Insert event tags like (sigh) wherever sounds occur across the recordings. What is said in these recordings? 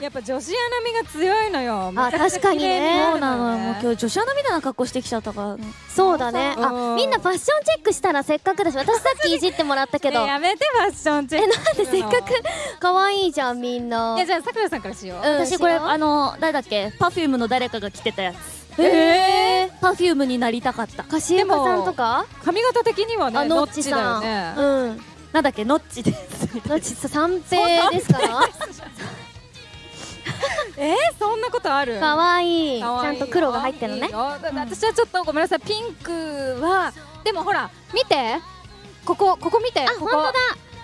やっぱ女子アナみが強いのよ。あ確かにね。そうなの。よもう今日女子アナみたいな格好してきちゃったから。ね。そうだね。あうんみんなファッションチェックしたらせっかくだし私さっきいじってもらったけど。ねやめてファッションチェックなんでせっかく？可愛いじゃんみんな。いやじゃあさくらさんからしよう。うん私これあの誰だっけ？パフュームの誰かが着てたやつ。えパフュームになりたかった。かしゆかさんとか髪型的にはねあのっちだノッチさんよね。うん。なんだっけ？ノッチです。みたいのちさ三平ですか？らえーそんなことある？可愛いちかわいい。ゃんと黒が入ってるのね。いいよ。だって私はちょっとごめんなさい。ピンクはでもほら見て。ここここ見て。あここ。本当だ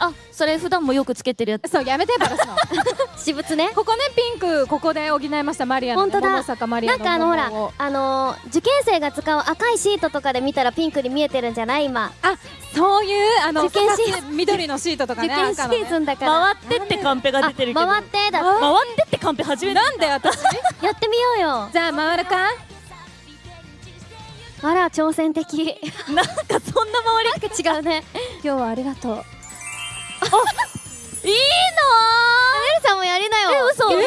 あそれ普段もよくつけてるやつ。そうやめてバラすの。(laughs) 私物ね。ここねピンクここで補いましたマリアの、ね、本当だ。桃坂マリなんかあのほらあのー受験生が使う赤いシートとかで見たらピンクに見えてるんじゃない今。あそういうあの受験シー二つ緑のシートとかね受験シーズンだから。回ってってカンペが出てるけど。あ回ってだ。あ回ってってカンペ初めて。なんで私？(laughs) やってみようよ。じゃあ回るか？あら挑戦的。なんかそんな回りなんか違うね。今日はありがとういいエルさんもやりなよの嘘。え流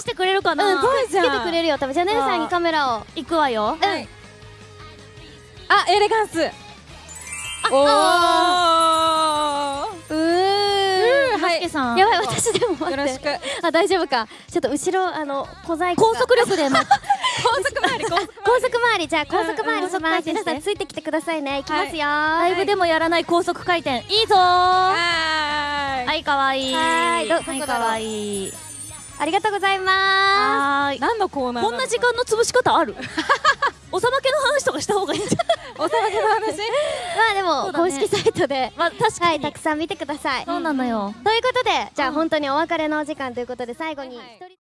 してくれるかな、うんつけてくれるよ多分じゃあネルさんにカメラを。行くわよ。はいあエレガンス。おおうーうんはい。けさん。やばい私でもよろしく。あ大丈夫か。ちょっと後ろあの小細工高速力でま (laughs) 高速回り高速高速回りじゃあ高速回りしうんますうん。皆さんついてきてくださいね。いきますよ。ライブでもやらない高速回転。いいぞーはーいはいかわい。いはいどどこだろうかわい。いありがとうございまはーい。何のコーナーこんな時間の潰し方ある？(laughs) おさまけの話とかした方がいいんじゃない？(laughs) お騒ぎの話？す (laughs) まあでも公式サイトで。まあ確かに、はいたくさん見てください。そうなのよ。ということでじゃあうん。本当にお別れのお時間ということで最後にはいはい。一人